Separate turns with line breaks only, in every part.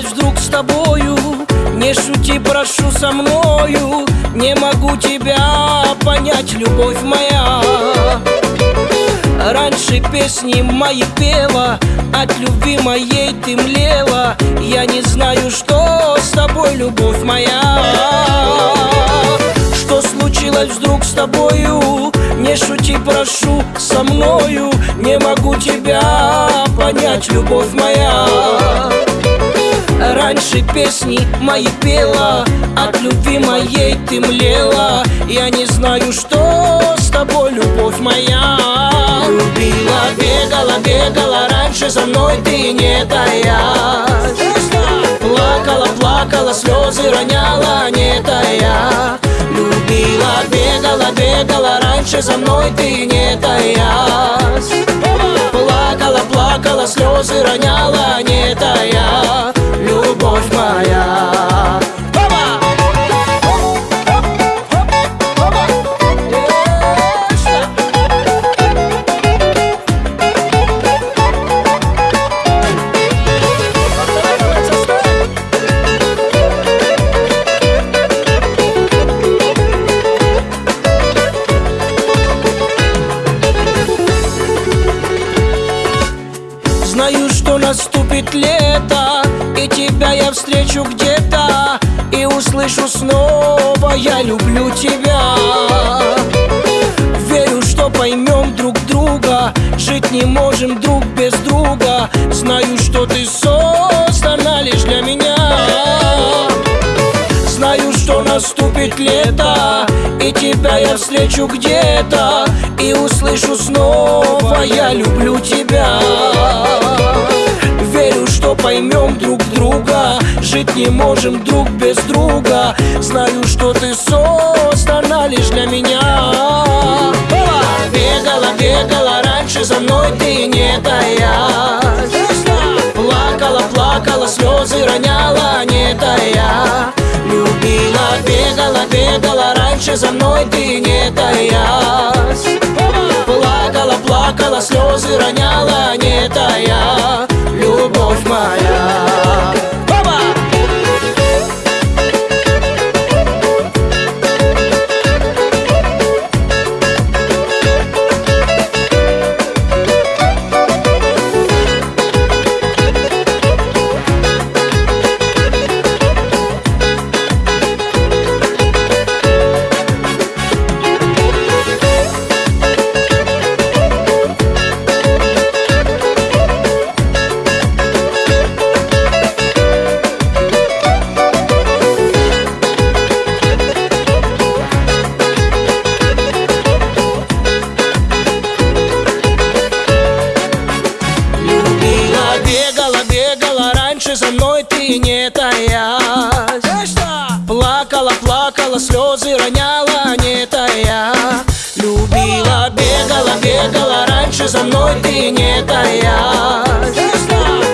случилось вдруг с тобою? Не шути, прошу со мною. Не могу тебя понять, любовь моя. Раньше песни мои пела От любви моей ты млела. Я не знаю, что с тобой, любовь моя. Что случилось вдруг с тобою? Не шути, прошу, со мною. Не могу тебя понять, любовь моя Раньше песни мои пела От любви моей ты млела. Я не знаю, что с тобой, любовь моя. Любила, бегала, бегала Раньше за мной ты не таясь. Плакала, плакала, слезы роняла, не тая. Любила, бегала, бегала Раньше за мной ты не таясь Плакала, плакала, слезы роняла, не тая любовь моя наступит лето И тебя я встречу где-то И услышу снова Я люблю тебя Верю, что поймем друг друга Жить не можем друг без друга. Знаю, что ты создана лишь для меня. Знаю, что наступит лето И тебя я встречу где-то И услышу снова Я люблю тебя Поймем друг друга. Жить не можем друг без друга. Знаю, что ты создана лишь для меня. Бегала, бегала раньше за мной ты не таясь. Плакала, плакала, слезы роняла, не тая. Любила, бегала, бегала раньше за мной ты не таясь. Плакала, плакала, слезы роняла, Раньше за мной ты не таясь. Плакала, плакала, слезы роняла, не тая. Любила, бегала, бегала Раньше за мной ты не таясь.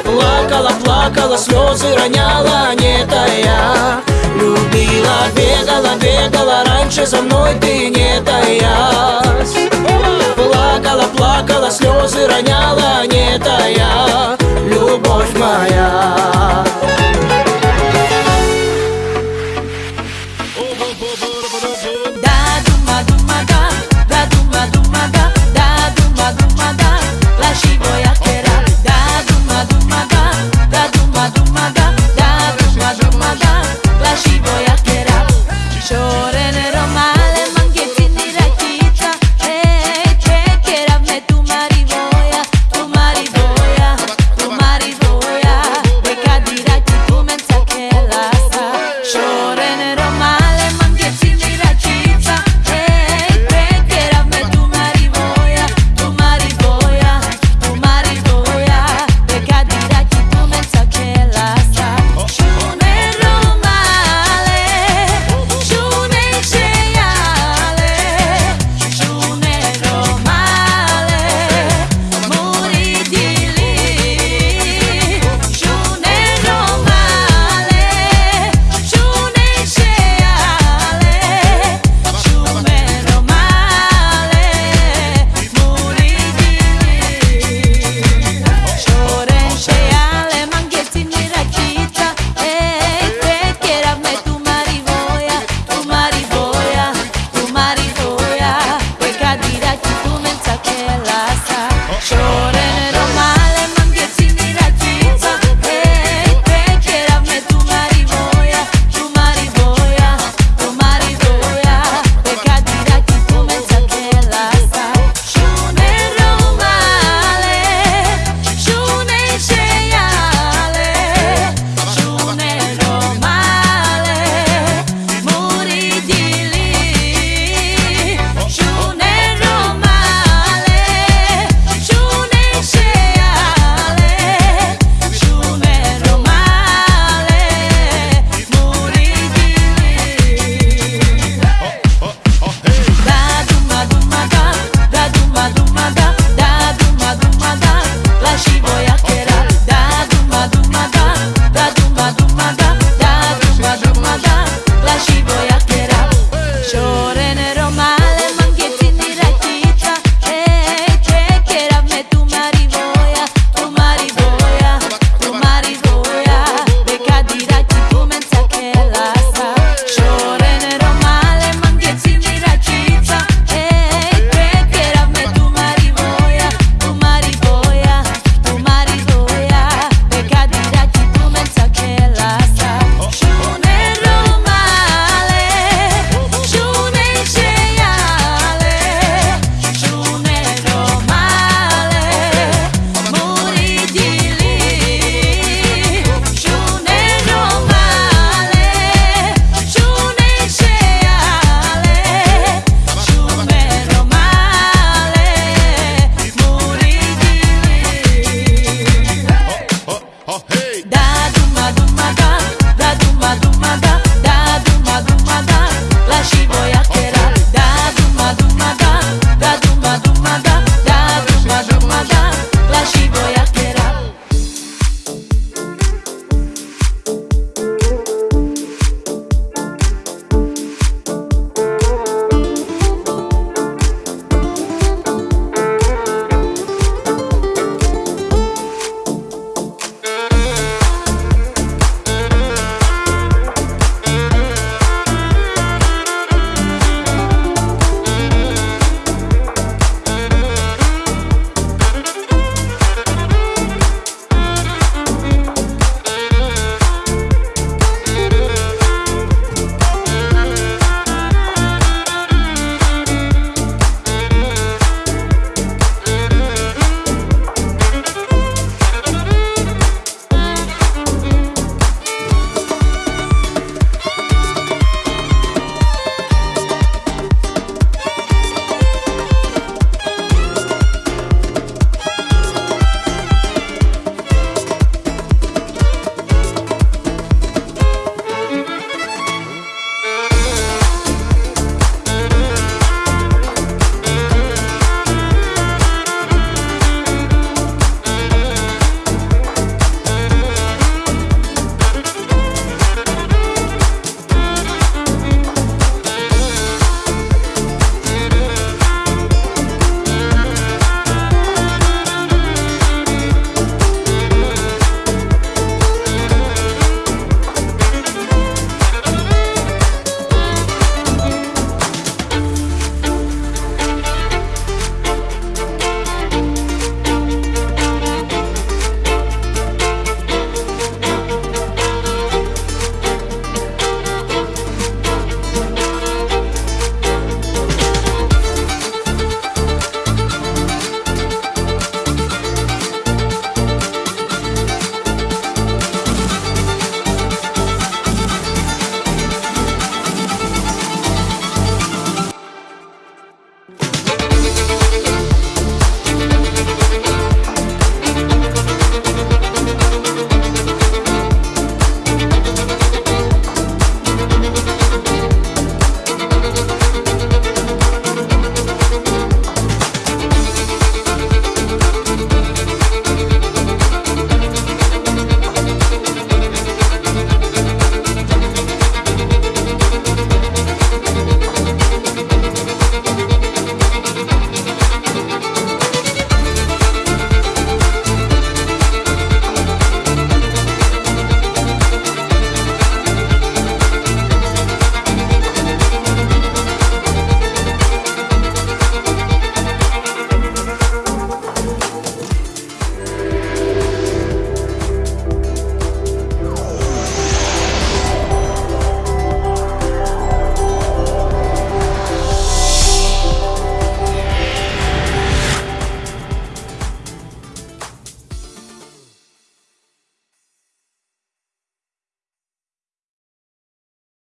Плакала, плакала, слезы роняла, не тая. Любила, бегала, бегала Раньше за мной ты не таясь. Плакала, плакала, слезы роняла, не тая bos maya